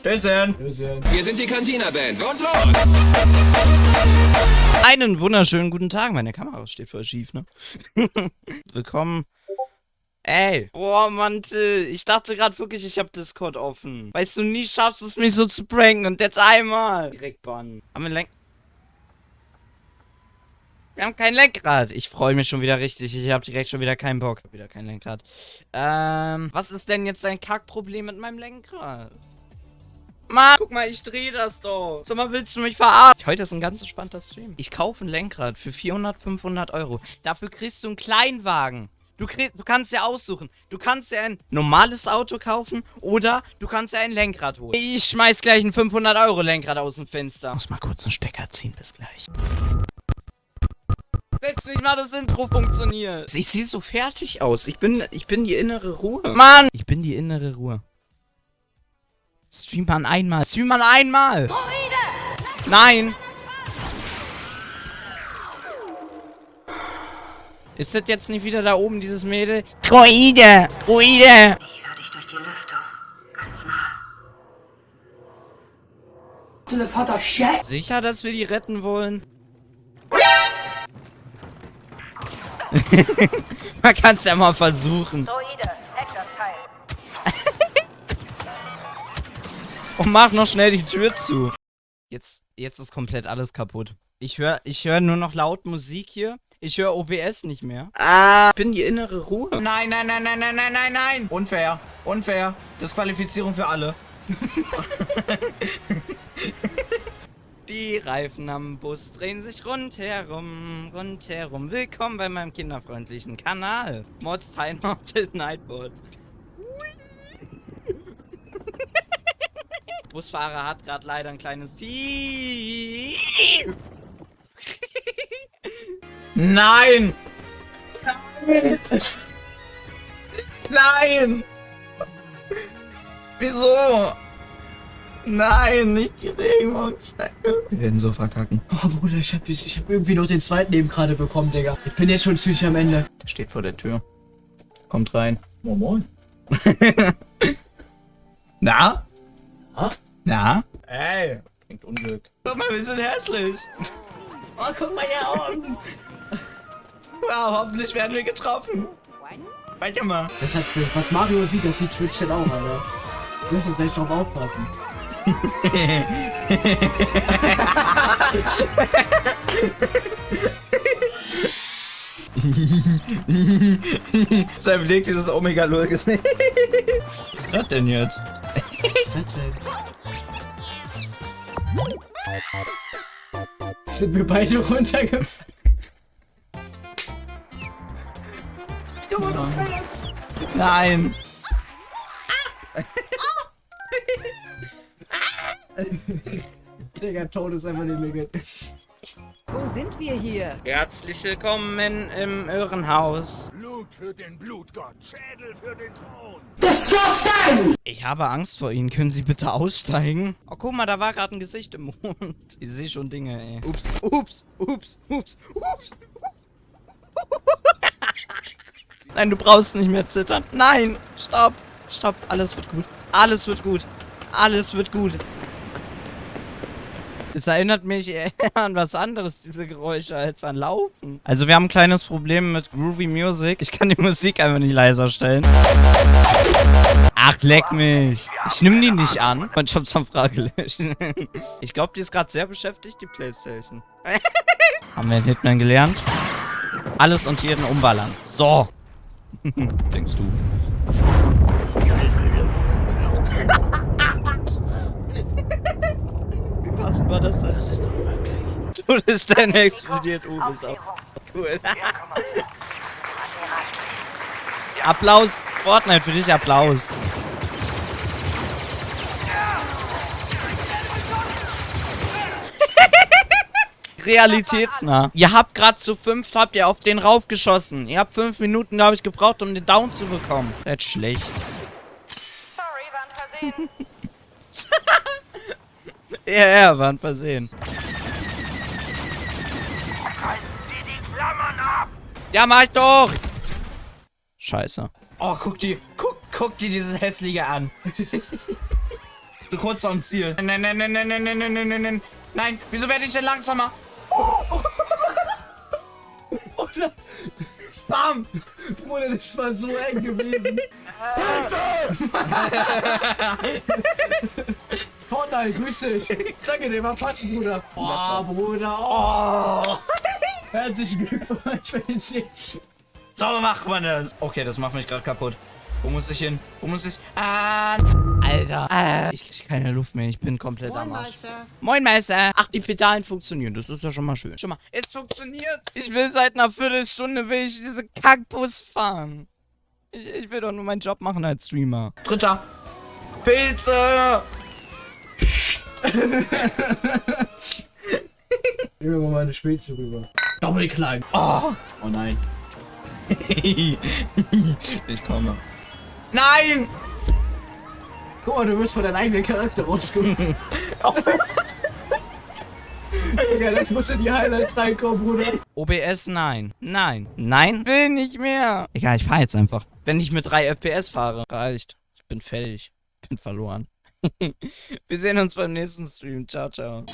Stößchen. Wir sind die Cantina-Band und los! Einen wunderschönen guten Tag. Meine Kamera steht voll schief, ne? Willkommen. Ey. Boah, Mantel. Ich dachte gerade wirklich, ich habe Discord offen. Weißt du, nie schaffst du es, mich so zu pranken. Und jetzt einmal. Direkt bannen. Haben wir Lenk... Wir haben kein Lenkrad. Ich freue mich schon wieder richtig. Ich habe direkt schon wieder keinen Bock. Wieder kein Lenkrad. Ähm, was ist denn jetzt dein Kackproblem mit meinem Lenkrad? Mann, guck mal, ich drehe das doch. Sag mal, willst du mich verarschen? Heute ist ein ganz entspannter Stream. Ich kaufe ein Lenkrad für 400, 500 Euro. Dafür kriegst du einen Kleinwagen. Du, krieg, du kannst ja aussuchen. Du kannst ja ein normales Auto kaufen oder du kannst ja ein Lenkrad holen. Ich schmeiß gleich ein 500 Euro Lenkrad aus dem Fenster. Muss mal kurz einen Stecker ziehen, bis gleich. Selbst nicht mal das Intro funktioniert. Ich sehe so fertig aus. Ich bin, ich bin die innere Ruhe. Mann! Ich bin die innere Ruhe. Stream man einmal. Stream man einmal. Nein. Ist das jetzt nicht wieder da oben, dieses Mädel? Droide! Droide! Ich höre dich durch die Lüftung. Ganz nah. Sicher, dass wir die retten wollen? Man kann es ja mal versuchen. Und mach noch schnell die Tür zu. Jetzt, jetzt ist komplett alles kaputt. Ich höre ich hör nur noch laut Musik hier. Ich höre OBS nicht mehr. Ah, ich bin die innere Ruhe. Nein, nein, nein, nein, nein, nein, nein, nein. Unfair. Unfair. Disqualifizierung für alle. Die Reifen am Bus drehen sich rundherum, rundherum. Willkommen bei meinem kinderfreundlichen Kanal. Mods Time Mounted Nightboard. Busfahrer hat gerade leider ein kleines Tief. Nein! Nein! Nein! Wieso? Nein, nicht die Regenbogenschnecke. Wir werden so verkacken. Oh Bruder, ich hab, ich, ich hab irgendwie noch den zweiten eben gerade bekommen, Digga. Ich bin jetzt schon ziemlich am Ende. Steht vor der Tür. Kommt rein. Moin Moin. Na? Ha? Na? Ey, bringt Unglück. Guck mal, wir sind hässlich. Oh, guck mal hier Augen. Wow, hoffentlich werden wir getroffen. Weiter mal. Das hat, das, was Mario sieht, das sieht Twitch dann auch, Alter. Du musst gleich drauf aufpassen. Sein Blick dieses Omega gesehen. Was ist das denn jetzt? Was ist das denn? Sind wir beide runtergefallen? Das kann man doch jetzt. Nein. Digga, Tod ist einfach mehr gut. Wo sind wir hier? Herzlich willkommen im Irrenhaus. Blut für den Blutgott, Schädel für den Thron! Ich habe Angst vor Ihnen. Können Sie bitte aussteigen? Oh, guck mal, da war gerade ein Gesicht im Mond. Ich sehe schon Dinge, ey. Ups, ups, ups, ups, ups. Nein, du brauchst nicht mehr zittern. Nein, stopp, stopp. Alles wird gut. Alles wird gut. Alles wird gut. Es erinnert mich eher an was anderes, diese Geräusche, als an Laufen. Also wir haben ein kleines Problem mit Groovy Music. Ich kann die Musik einfach nicht leiser stellen. Ach, leck mich. Ich nehme die nicht an. Ich hab's am Frage gelöscht. Ich glaube, die ist gerade sehr beschäftigt, die Playstation. haben wir in Hitman gelernt? Alles und jeden umballern. So. Denkst du. Wie passend war das denn? Das ist doch möglich. Todesstern explodiert. Uh, ist auch cool. Applaus. Fortnite für dich, Applaus. Realitätsnah. Ihr habt gerade zu fünft, habt ihr auf den raufgeschossen. Ihr habt fünf Minuten, glaube ich, gebraucht, um den Down zu bekommen. Das ist schlecht. Sorry, war ein Versehen. Ja, ja, war ein Versehen. Ja, mach ich doch! Scheiße. Oh, guck die. Guck, guck dir dieses hässliche an. so kurz vorm Ziel. Nein, nein, nein, nein, nein, nein, nein, nein, nein, nein. Nein, wieso werde ich denn langsamer? Oder? Bam! Bruder, das war so eng gewesen. Fortnite, grüß dich. Sag dir mal patschen, Bruder. Oh, Bruder. Oh. Herzlichen Glückwunsch Sieg. So macht man das. Okay, das macht mich gerade kaputt. Wo muss ich hin? Wo muss ich? Ah, Alter. Ah, ich krieg keine Luft mehr. Ich bin komplett am Arsch. Moin, Meister. Ach, die Pedalen funktionieren. Das ist ja schon mal schön. Schon mal, es funktioniert. Ich will seit einer Viertelstunde will ich diese Kackbus fahren. Ich, ich will doch nur meinen Job machen als Streamer. Dritter. Pilze. Wir mal meine Spezi rüber. Doppel klein. Oh. Oh nein. ich komme. Nein! Guck mal, du wirst von deinem eigenen Charakter rauskommen. Digga, das muss in die Highlights reinkommen, Bruder. OBS, nein. Nein. Nein? Will nicht mehr. Egal, ich fahr jetzt einfach. Wenn ich mit 3 FPS fahre. Reicht. Ich bin fertig. Bin verloren. Wir sehen uns beim nächsten Stream. Ciao, ciao.